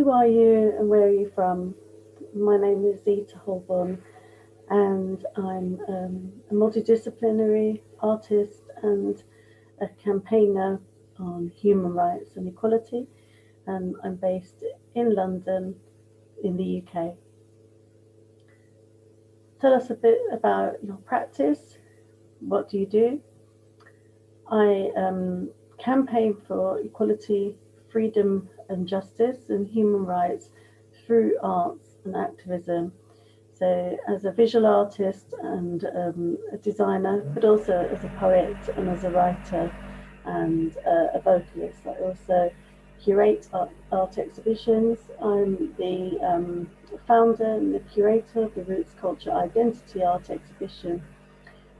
who are you and where are you from? My name is Zita Holbourne and I'm um, a multidisciplinary artist and a campaigner on human rights and equality and I'm based in London in the UK. Tell us a bit about your practice. What do you do? I um, campaign for equality, freedom and justice and human rights through arts and activism. So as a visual artist and um, a designer, but also as a poet and as a writer and uh, a vocalist. I also curate art, art exhibitions. I'm the um, founder and the curator of the Roots Culture Identity Art exhibition,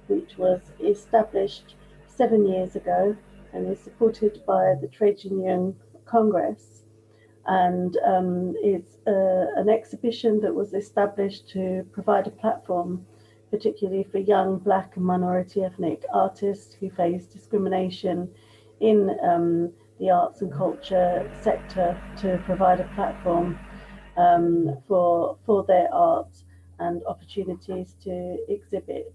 which was established seven years ago and is supported by the Trade Union Congress. And um, it's uh, an exhibition that was established to provide a platform, particularly for young Black and minority ethnic artists who face discrimination in um, the arts and culture sector to provide a platform um, for, for their art and opportunities to exhibit.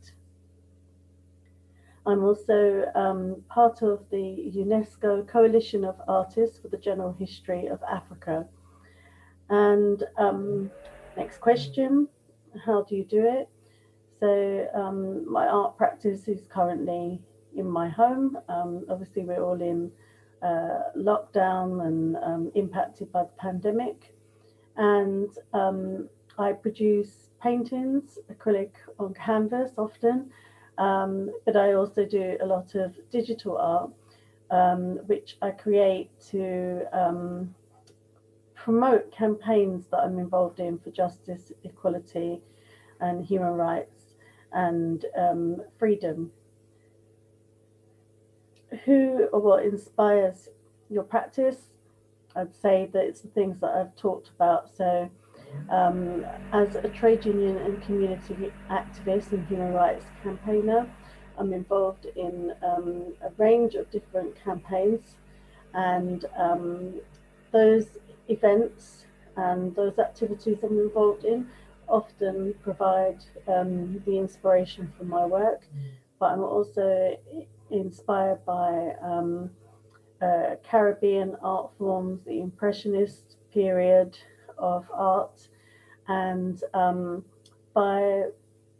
I'm also um, part of the UNESCO Coalition of Artists for the General History of Africa. And um, next question, how do you do it? So um, my art practice is currently in my home. Um, obviously, we're all in uh, lockdown and um, impacted by the pandemic. And um, I produce paintings, acrylic on canvas often, um, but I also do a lot of digital art, um, which I create to um, promote campaigns that I'm involved in for justice, equality, and human rights and um, freedom. Who or what inspires your practice? I'd say that it's the things that I've talked about. So um, as a trade union and community activist and human rights campaigner, I'm involved in um, a range of different campaigns and um, those events and those activities I'm involved in often provide um, the inspiration for my work, but I'm also inspired by um, uh, Caribbean art forms, the Impressionist period, of art and um, by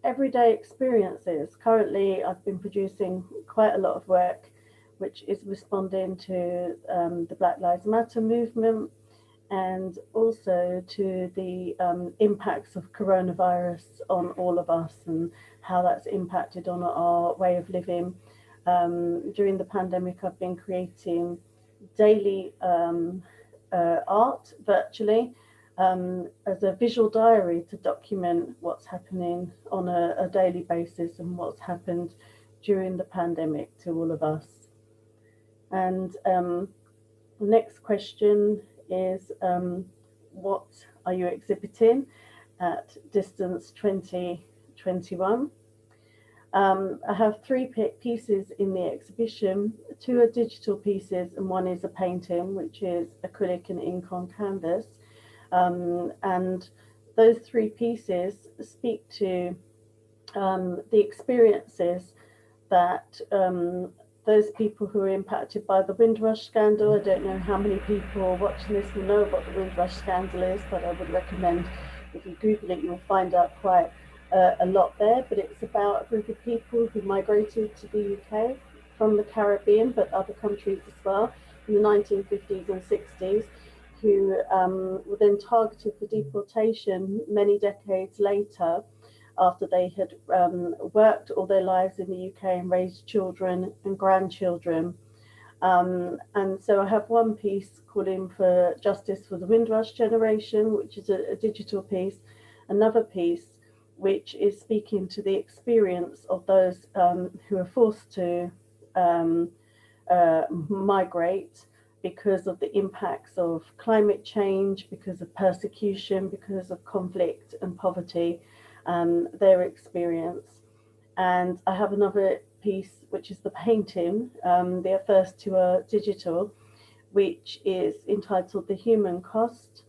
everyday experiences. Currently, I've been producing quite a lot of work which is responding to um, the Black Lives Matter movement and also to the um, impacts of coronavirus on all of us and how that's impacted on our way of living. Um, during the pandemic, I've been creating daily um, uh, art virtually um, as a visual diary to document what's happening on a, a, daily basis and what's happened during the pandemic to all of us. And um, the next question is, um, what are you exhibiting at Distance 2021? Um, I have three pieces in the exhibition. Two are digital pieces and one is a painting, which is acrylic and ink on canvas. Um, and those three pieces speak to um, the experiences that um, those people who are impacted by the Windrush scandal, I don't know how many people watching this will know what the Windrush scandal is, but I would recommend if you Google it, you'll find out quite uh, a lot there. But it's about a group of people who migrated to the UK from the Caribbean, but other countries as well, in the 1950s and 60s who um, were then targeted for deportation many decades later after they had um, worked all their lives in the UK and raised children and grandchildren. Um, and so I have one piece calling for justice for the Windrush generation, which is a, a digital piece, another piece which is speaking to the experience of those um, who are forced to um, uh, migrate because of the impacts of climate change, because of persecution, because of conflict and poverty, um, their experience. And I have another piece, which is the painting. Um, the first two are digital, which is entitled The Human Cost.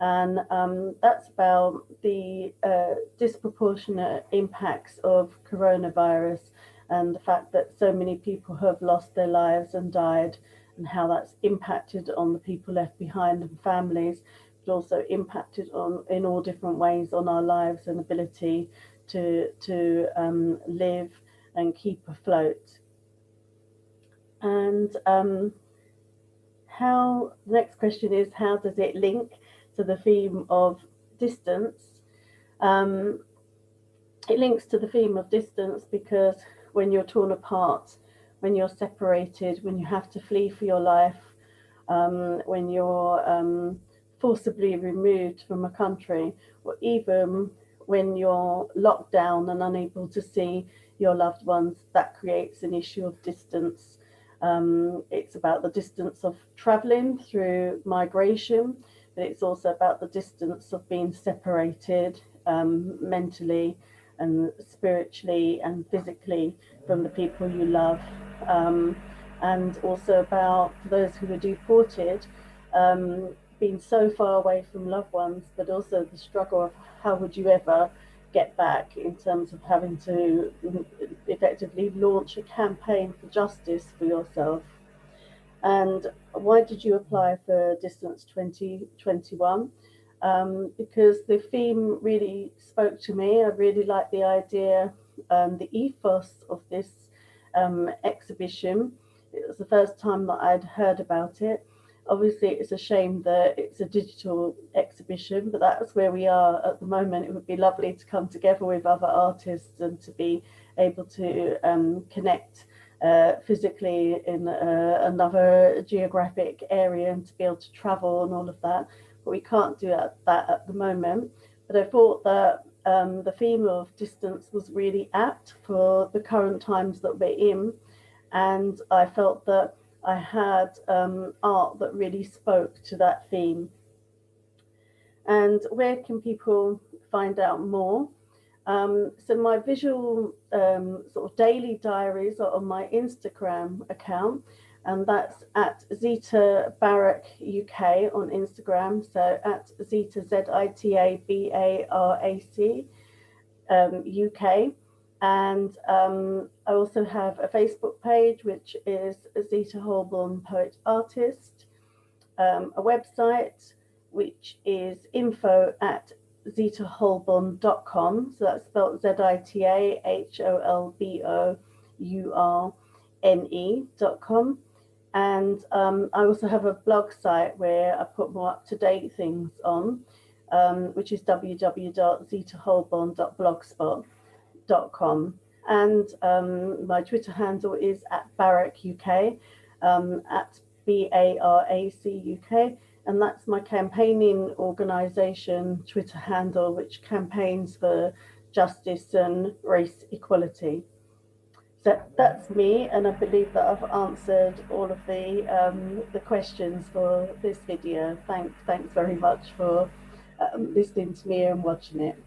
And um, that's about the uh, disproportionate impacts of coronavirus and the fact that so many people have lost their lives and died and how that's impacted on the people left behind and families, but also impacted on in all different ways on our lives and ability to, to um, live and keep afloat. And um, how, the next question is, how does it link to the theme of distance? Um, it links to the theme of distance because when you're torn apart, when you're separated, when you have to flee for your life, um, when you're um, forcibly removed from a country, or even when you're locked down and unable to see your loved ones, that creates an issue of distance. Um, it's about the distance of traveling through migration, but it's also about the distance of being separated um, mentally and spiritually and physically from the people you love. Um, and also about those who were deported, um, being so far away from loved ones, but also the struggle of how would you ever get back in terms of having to effectively launch a campaign for justice for yourself. And why did you apply for Distance 2021? Um, because the theme really spoke to me. I really liked the idea, um, the ethos of this um, exhibition. It was the first time that I'd heard about it obviously it's a shame that it's a digital exhibition but that's where we are at the moment it would be lovely to come together with other artists and to be able to um, connect uh, physically in uh, another geographic area and to be able to travel and all of that but we can't do that, that at the moment but I thought that um, the theme of distance was really apt for the current times that we're in and I felt that I had um, art that really spoke to that theme. And where can people find out more? Um, so my visual um, sort of daily diaries are on my Instagram account, and that's at Zita BARAC UK on Instagram. So at Zita Z I T A B A R A C um, UK. And um, I also have a Facebook page, which is Zita Holbourne Poet Artist, um, a website, which is info at zitaholbourne.com. So that's spelled Z-I-T-A-H-O-L-B-O-U-R-N-E.com. And um, I also have a blog site where I put more up-to-date things on, um, which is www.zitaholbourne.blogspot.com com and um, my Twitter handle is at BARAC UK, um, at B-A-R-A-C UK, and that's my campaigning organisation Twitter handle, which campaigns for justice and race equality. So that's me, and I believe that I've answered all of the um, the questions for this video. Thanks, thanks very much for um, listening to me and watching it.